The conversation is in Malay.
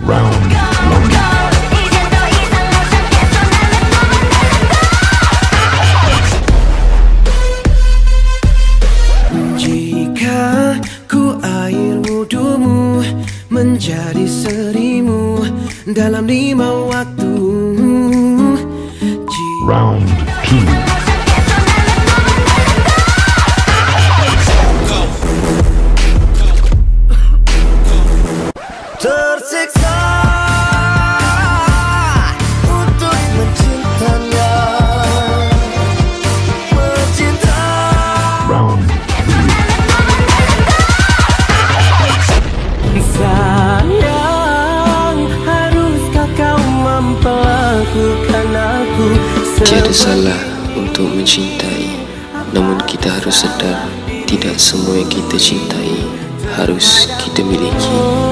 Round one. Jika ku air wudumu menjadi serimu dalam lima waktu Round two. Tiada salah untuk mencintai. Namun kita harus sedar Tidak semua yang kita cintai Harus kita miliki